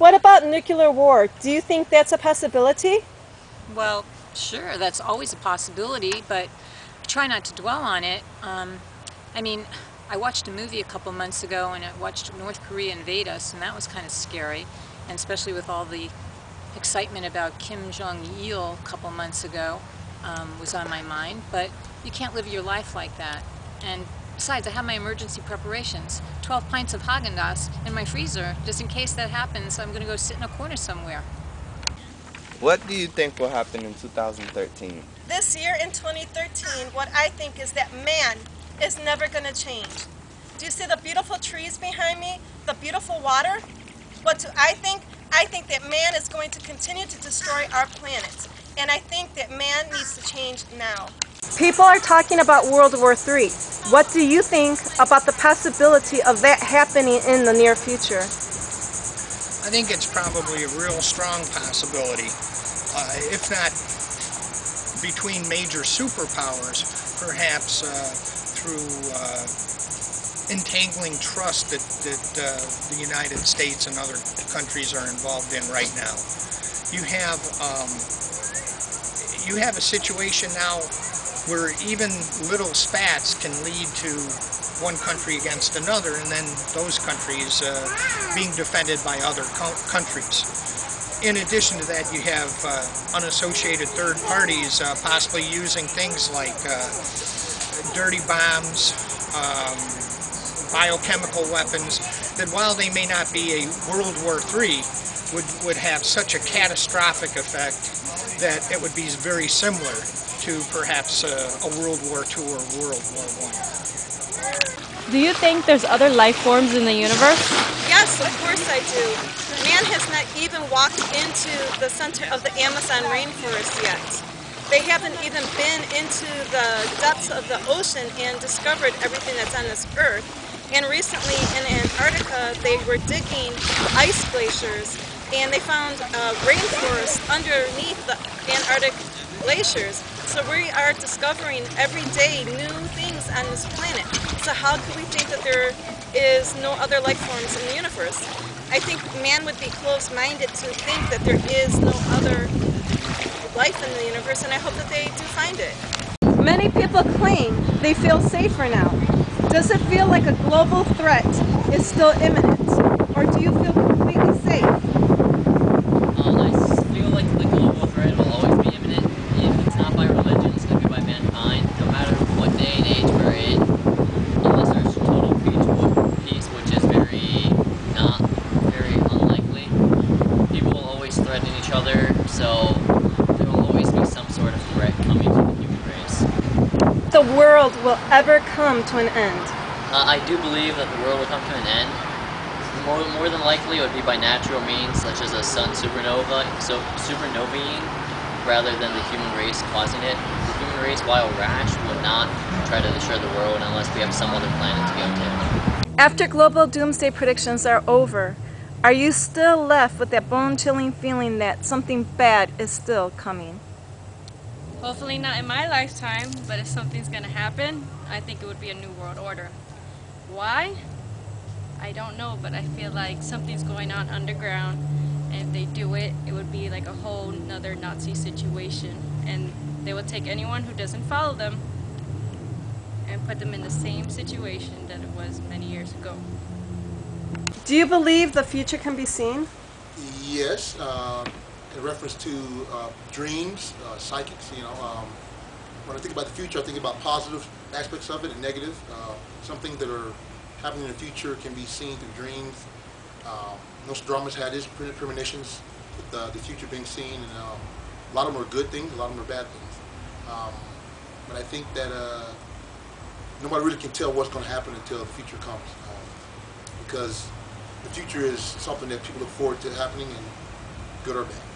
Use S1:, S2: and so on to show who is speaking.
S1: What about nuclear war? Do you think that's a possibility?
S2: Well, sure, that's always a possibility, but try not to dwell on it. Um, I mean, I watched a movie a couple months ago and I watched North Korea invade us, and that was kind of scary, and especially with all the excitement about Kim Jong-il a couple months ago um, was on my mind, but you can't live your life like that. And besides, I have my emergency preparations. 12 pints of Haagen-Dazs in my freezer, just in case that happens, I'm going to go sit in a corner somewhere.
S3: What do you think will happen in 2013?
S1: This year in 2013, what I think is that man is never going to change. Do you see the beautiful trees behind me? The beautiful water? What do I think? I think that man is going to continue to destroy our planet. And I think that man needs to change now. People are talking about World War III. What do you think about the possibility of that happening in the near future?
S4: I think it's probably a real strong possibility, uh, if not between major superpowers, perhaps uh, through uh, entangling trust that, that uh, the United States and other countries are involved in right now. You have um, you have a situation now where even little spats can lead to one country against another and then those countries uh, being defended by other countries. In addition to that, you have uh, unassociated third parties uh, possibly using things like uh, dirty bombs, um, biochemical weapons, that while they may not be a World War III, would, would have such a catastrophic effect that it would be very similar to perhaps a, a World War II or World War I.
S5: Do you think there's other life forms in the universe?
S1: Yes, of course I do. Man has not even walked into the center of the Amazon rainforest yet. They haven't even been into the depths of the ocean and discovered everything that's on this earth. And recently in Antarctica, they were digging ice glaciers and they found uh, rainforests underneath the Antarctic glaciers. So we are discovering every day new things on this planet. So how could we think that there is no other life forms in the universe? I think man would be closed-minded to think that there is no other life in the universe and I hope that they do find it. Many people claim they feel safer now. Does it feel like a global threat is still imminent? Or do you feel completely safe?
S6: Um, I feel like the global threat will always be imminent. If it's not by religion, it's going to be by mankind. No matter what day and age we're in, unless there's total peace, which is very not very unlikely. People will always threaten each other, so there will always be some sort of threat coming to the human race.
S1: The world will ever come to an end.
S6: Uh, I do believe that the world will come to an end. More, more than likely, it would be by natural means, such as a sun supernova, so supernovaing, rather than the human race causing it. The human race, while rash, would not try to destroy the world unless we have some other planet to go to.
S1: After global doomsday predictions are over, are you still left with that bone-chilling feeling that something bad is still coming?
S5: Hopefully not in my lifetime, but if something's gonna happen, I think it would be a new world order. Why? I don't know, but I feel like something's going on underground, and if they do it, it would be like a whole another Nazi situation, and they would take anyone who doesn't follow them and put them in the same situation that it was many years ago.
S1: Do you believe the future can be seen?
S7: Yes. Uh in reference to uh, dreams, uh, psychics, you know, um, when I think about the future, I think about positive aspects of it and negative. Uh, some things that are happening in the future can be seen through dreams. Um, Nostradamus had his premonitions uh, the future being seen, and um, a lot of them are good things, a lot of them are bad things. Um, but I think that uh, nobody really can tell what's going to happen until the future comes, um, because the future is something that people look forward to happening, and good or bad.